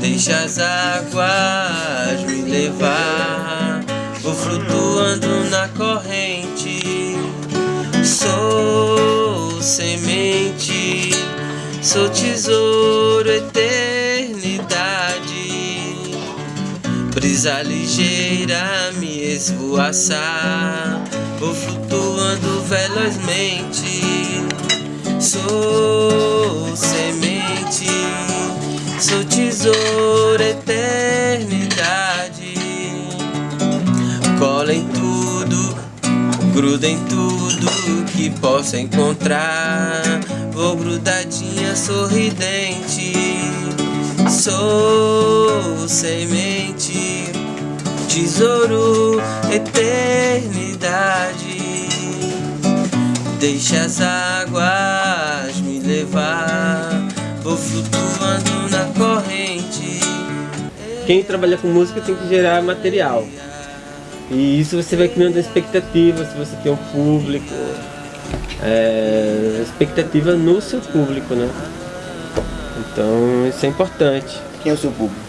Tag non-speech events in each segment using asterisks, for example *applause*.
Deixa as águas me levar. Vou flutuando na corrente. Sou semente Sou tesouro, eternidade. Brisa ligeira me esvoaçar Vou flutuando velozmente. Sou semente Sou tesouro, eternidade. Cola em tudo Gruda em tudo que possa encontrar. Vou grudadinha sorridente. Sou semente Tesouro, eternidade. Deixa as águas me levar. Vou flutuando Quem trabalha com música tem que gerar material e isso você vai criando expectativa, se você tem um público, é, expectativa no seu público, né? Então isso é importante. Quem é o seu público?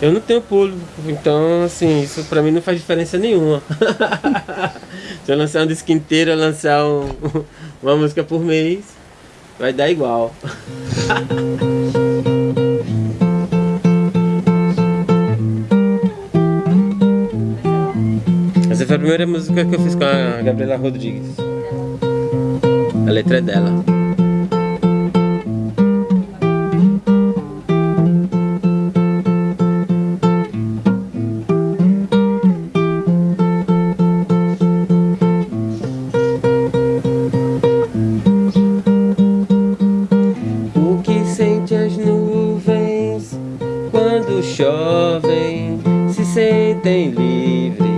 Eu não tenho público, então assim, isso pra mim não faz diferença nenhuma. *laughs* Se eu lançar um disco inteiro, eu lançar um, *laughs* uma música por mês, vai dar igual. *laughs* a primeira música que eu fiz com a Gabriela Rodrigues. A letra é dela. O que sente as nuvens quando chovem se sentem livres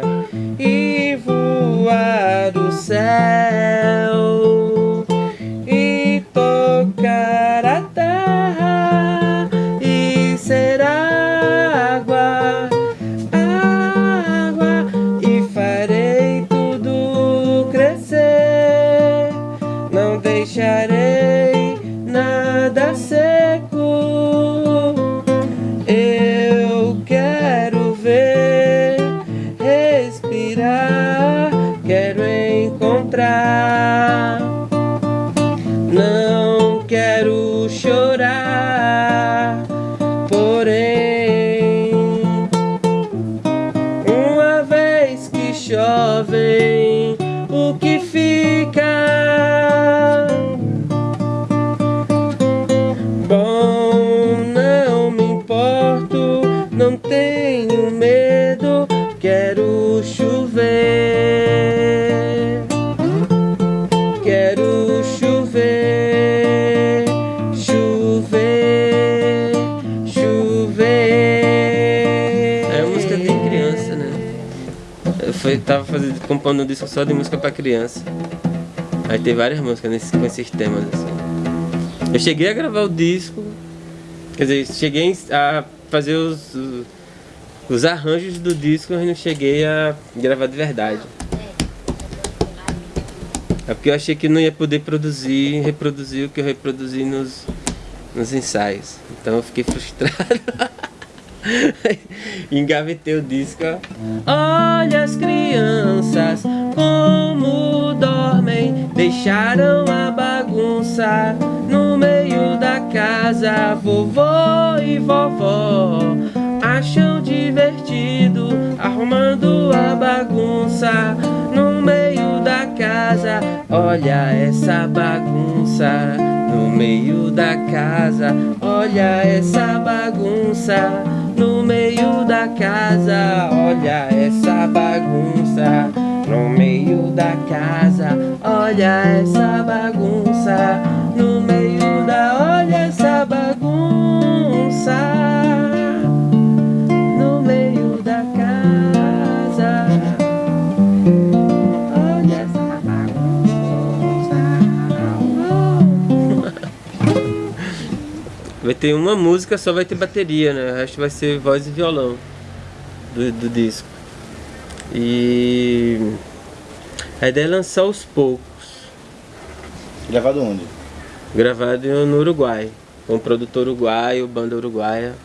chove, o que fica? Bom, não me importo, não tenho medo, quero chover. Foi, tava fazendo, compondo um disco só de música pra criança. Aí tem várias músicas nesse, com esses temas, assim. Eu cheguei a gravar o disco, quer dizer, cheguei a fazer os, os arranjos do disco, mas não cheguei a gravar de verdade. É porque eu achei que não ia poder produzir, reproduzir o que eu reproduzi nos, nos ensaios. Então eu fiquei frustrado. *laughs* *laughs* Engavetei o disco. Olha as crianças como dormem, deixaram a bagunça no meio da casa. Vovô e vovó acham divertido arrumando a bagunça no meio da casa. Olha essa bagunça no meio da casa. Olha essa bagunça no meio da casa. Olha essa bagunça no meio da casa. Olha essa Vai ter uma música, só vai ter bateria, né? O resto vai ser voz e violão do, do disco. E a ideia é lançar aos poucos. Gravado onde? Gravado no Uruguai, com um produtor uruguaio, banda uruguaia.